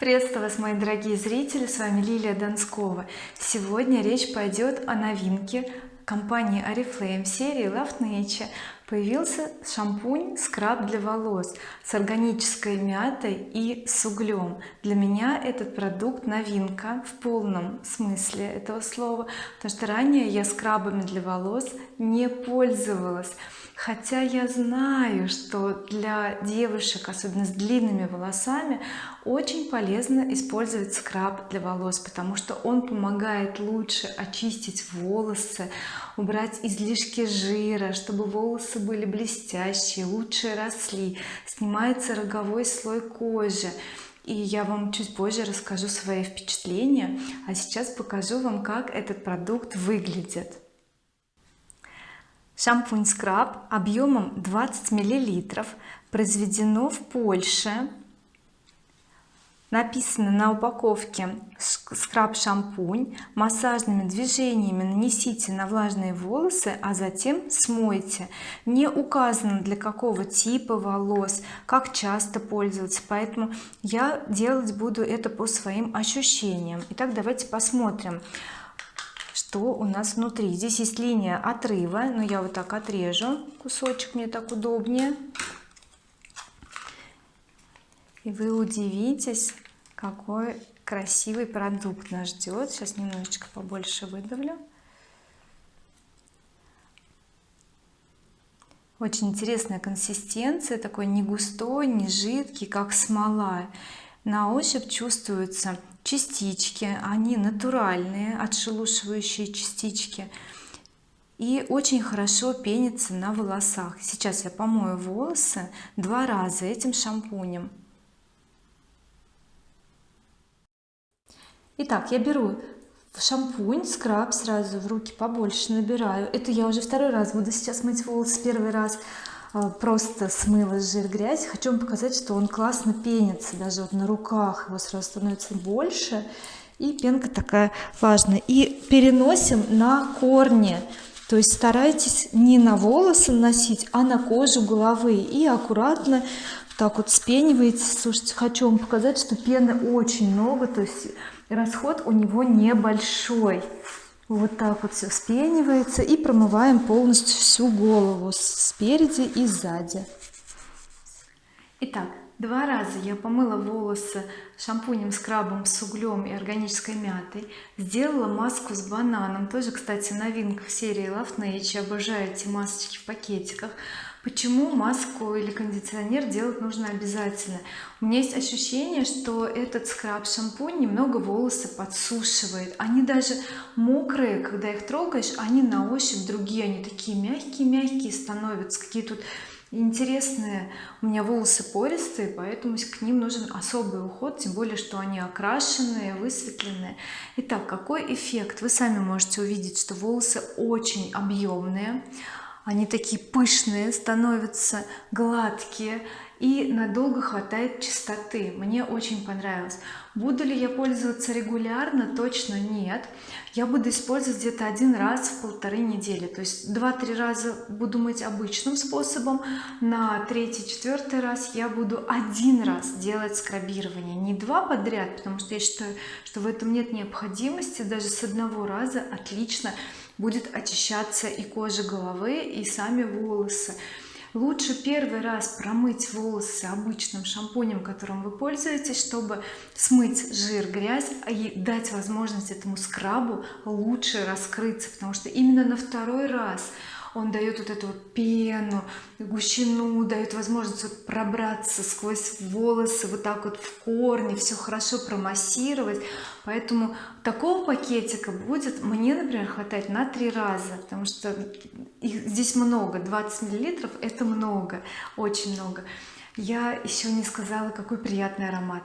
приветствую вас мои дорогие зрители с вами Лилия Донскова. Сегодня речь пойдет о новинке компании oriflame серии love nature. Появился шампунь скраб для волос с органической мятой и с углем. Для меня этот продукт новинка в полном смысле этого слова потому что ранее я скрабами для волос не пользовалась. Хотя я знаю что для девушек особенно с длинными волосами очень полезно использовать скраб для волос потому что он помогает лучше очистить волосы убрать излишки жира чтобы волосы были блестящие лучше росли снимается роговой слой кожи. И я вам чуть позже расскажу свои впечатления а сейчас покажу вам как этот продукт выглядит. Шампунь скраб объемом 20 миллилитров произведено в Польше написано на упаковке скраб шампунь массажными движениями нанесите на влажные волосы а затем смойте. Не указано для какого типа волос как часто пользоваться поэтому я делать буду это по своим ощущениям. Итак давайте посмотрим что у нас внутри. Здесь есть линия отрыва но я вот так отрежу кусочек мне так удобнее и вы удивитесь какой красивый продукт нас ждет. Сейчас немножечко побольше выдавлю. Очень интересная консистенция такой не густой не жидкий как смола. На ощупь чувствуется частички они натуральные отшелушивающие частички. И очень хорошо пенится на волосах. Сейчас я помою волосы два раза этим шампунем Итак, я беру шампунь скраб сразу в руки побольше набираю. Это я уже второй раз буду сейчас мыть волосы первый раз а, просто смыла жир грязь. Хочу вам показать что он классно пенится даже вот на руках его сразу становится больше и пенка такая важная и переносим на корни. То есть старайтесь не на волосы наносить а на кожу головы. И аккуратно так вот спениваете слушайте хочу вам показать что пены очень много то есть расход у него небольшой. Вот так вот все вспенивается и промываем полностью всю голову спереди и сзади. Итак два раза я помыла волосы шампунем скрабом с углем и органической мятой. Сделала маску с бананом. Тоже кстати новинка в серии Love Nature. Обожаю эти масочки в пакетиках почему маску или кондиционер делать нужно обязательно. У меня есть ощущение что этот скраб шампунь немного волосы подсушивает. Они даже мокрые когда их трогаешь они на ощупь другие они такие мягкие мягкие становятся какие тут интересные у меня волосы пористые поэтому к ним нужен особый уход тем более что они окрашенные высветленные. Итак какой эффект? Вы сами можете увидеть что волосы очень объемные они такие пышные становятся гладкие и надолго хватает чистоты. Мне очень понравилось. Буду ли я пользоваться регулярно? Точно нет. Я буду использовать где-то один раз в полторы недели. То есть два-три раза буду мыть обычным способом. На третий четвертый раз я буду один раз делать скрабирование. Не два подряд потому что я считаю что в этом нет необходимости. Даже с одного раза отлично будет очищаться и кожа головы и сами волосы. Лучше первый раз промыть волосы обычным шампунем которым вы пользуетесь чтобы смыть жир грязь и дать возможность этому скрабу лучше раскрыться потому что именно на второй раз он дает вот эту пену гущину дает возможность вот пробраться сквозь волосы вот так вот в корни все хорошо промассировать. Поэтому такого пакетика будет мне например хватать на три раза потому что их здесь много 20 миллилитров это много очень много. Я еще не сказала какой приятный аромат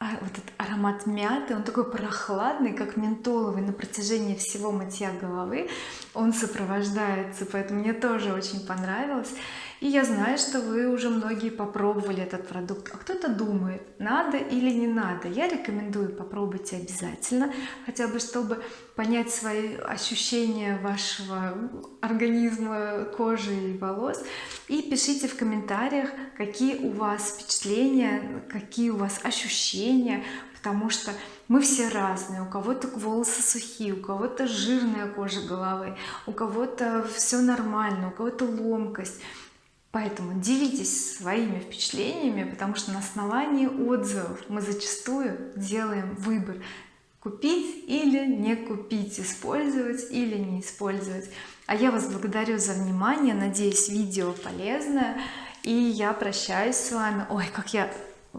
а вот этот аромат мяты он такой прохладный как ментоловый на протяжении всего мытья головы. Он сопровождается поэтому мне тоже очень понравилось и я знаю что вы уже многие попробовали этот продукт. А кто-то думает надо или не надо. Я рекомендую попробуйте обязательно хотя бы чтобы понять свои ощущения вашего организма кожи и волос. И пишите в комментариях какие у вас впечатления какие у вас ощущения потому что мы все разные. У кого-то волосы сухие у кого-то жирная кожа головы у кого-то все нормально у кого-то ломкость поэтому делитесь своими впечатлениями потому что на основании отзывов мы зачастую делаем выбор купить или не купить использовать или не использовать. А я вас благодарю за внимание надеюсь видео полезное и я прощаюсь с вами. Ой как я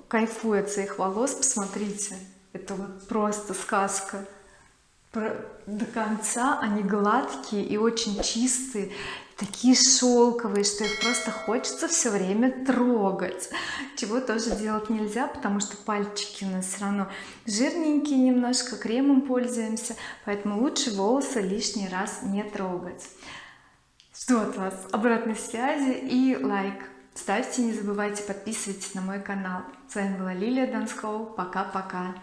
кайфую от своих волос посмотрите это вот просто сказка до конца они гладкие и очень чистые такие шелковые что их просто хочется все время трогать. Чего тоже делать нельзя потому что пальчики у нас все равно жирненькие немножко кремом пользуемся поэтому лучше волосы лишний раз не трогать. Жду от вас обратной связи и лайк. Ставьте не забывайте подписывайтесь на мой канал. С вами была Лилия Донского. Пока-пока